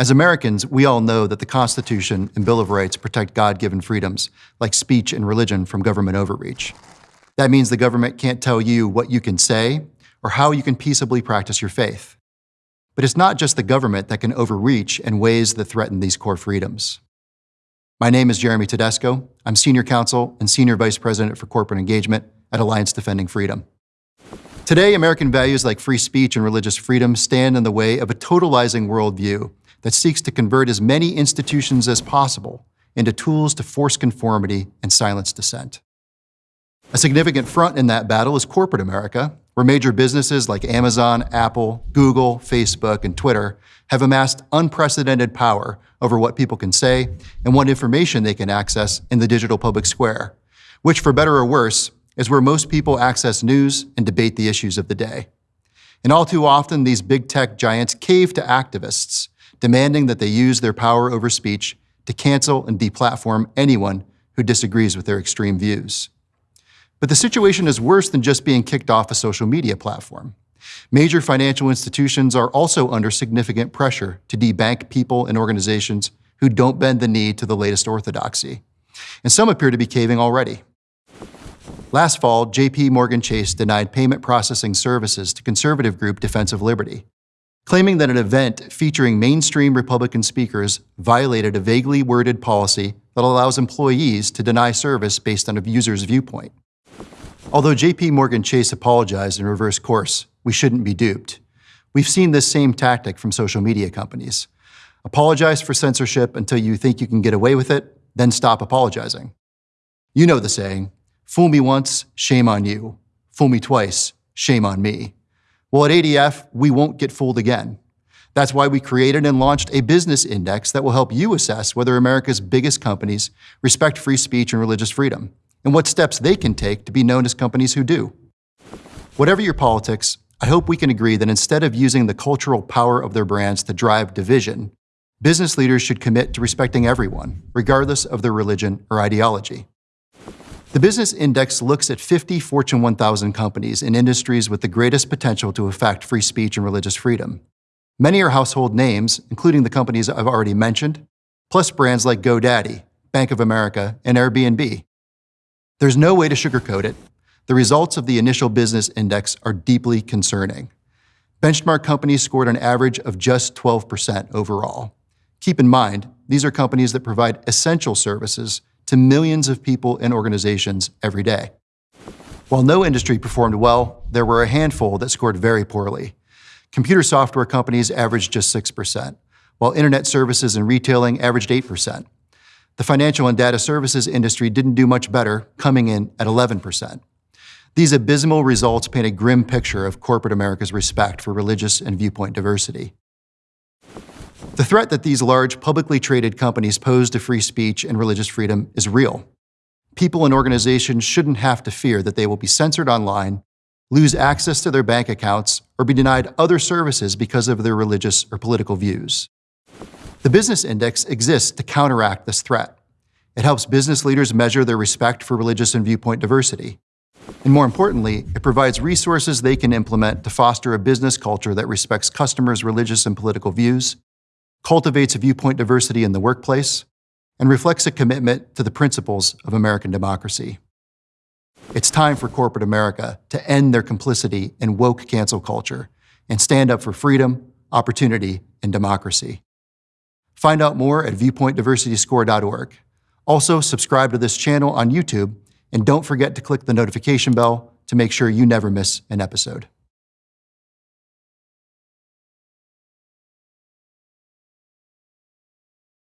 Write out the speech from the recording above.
As Americans, we all know that the Constitution and Bill of Rights protect God given freedoms, like speech and religion, from government overreach. That means the government can't tell you what you can say or how you can peaceably practice your faith. But it's not just the government that can overreach in ways that threaten these core freedoms. My name is Jeremy Tedesco. I'm Senior Counsel and Senior Vice President for Corporate Engagement at Alliance Defending Freedom. Today, American values like free speech and religious freedom stand in the way of a totalizing worldview that seeks to convert as many institutions as possible into tools to force conformity and silence dissent. A significant front in that battle is corporate America, where major businesses like Amazon, Apple, Google, Facebook, and Twitter have amassed unprecedented power over what people can say and what information they can access in the digital public square, which, for better or worse, is where most people access news and debate the issues of the day. And all too often, these big tech giants cave to activists demanding that they use their power over speech to cancel and deplatform anyone who disagrees with their extreme views. But the situation is worse than just being kicked off a social media platform. Major financial institutions are also under significant pressure to debank people and organizations who don't bend the knee to the latest orthodoxy. And some appear to be caving already. Last fall, JP Morgan Chase denied payment processing services to conservative group Defense of Liberty, claiming that an event featuring mainstream Republican speakers violated a vaguely worded policy that allows employees to deny service based on a user's viewpoint. Although JP Morgan Chase apologized and reversed course, we shouldn't be duped. We've seen this same tactic from social media companies. Apologize for censorship until you think you can get away with it, then stop apologizing. You know the saying, fool me once, shame on you. Fool me twice, shame on me. Well, at ADF, we won't get fooled again. That's why we created and launched a business index that will help you assess whether America's biggest companies respect free speech and religious freedom, and what steps they can take to be known as companies who do. Whatever your politics, I hope we can agree that instead of using the cultural power of their brands to drive division, business leaders should commit to respecting everyone, regardless of their religion or ideology. The Business Index looks at 50 Fortune 1000 companies in industries with the greatest potential to affect free speech and religious freedom. Many are household names, including the companies I've already mentioned, plus brands like GoDaddy, Bank of America, and Airbnb. There's no way to sugarcoat it. The results of the initial business index are deeply concerning. Benchmark companies scored an average of just 12% overall. Keep in mind, these are companies that provide essential services to millions of people and organizations every day. While no industry performed well, there were a handful that scored very poorly. Computer software companies averaged just 6%, while internet services and retailing averaged 8%. The financial and data services industry didn't do much better, coming in at 11%. These abysmal results paint a grim picture of corporate America's respect for religious and viewpoint diversity. The threat that these large, publicly traded companies pose to free speech and religious freedom is real. People and organizations shouldn't have to fear that they will be censored online, lose access to their bank accounts, or be denied other services because of their religious or political views. The Business Index exists to counteract this threat. It helps business leaders measure their respect for religious and viewpoint diversity. And more importantly, it provides resources they can implement to foster a business culture that respects customers' religious and political views cultivates a viewpoint diversity in the workplace, and reflects a commitment to the principles of American democracy. It's time for corporate America to end their complicity in woke cancel culture and stand up for freedom, opportunity, and democracy. Find out more at viewpointdiversityscore.org. Also, subscribe to this channel on YouTube, and don't forget to click the notification bell to make sure you never miss an episode.